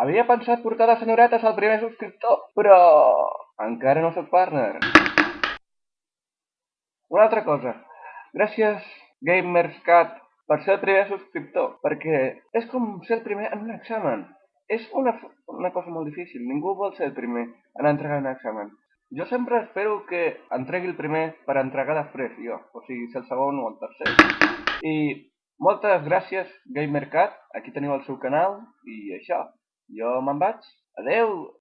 Havia pensat portar les senyoretes al primer subscriptor, però encara no sóc partner. Una altra cosa. Gràcies, GamersCat, per ser el primer subscriptor, perquè és com ser el primer en un examen. És una, una cosa molt difícil. Ningú vol ser el primer en entregar un examen. Jo sempre espero que entregui el primer per entregar després, jo. O sigui, ser el segon o el tercer. I moltes gràcies, GamerCat. Aquí teniu el seu canal. I això. Jo me'n vaig. Adeu!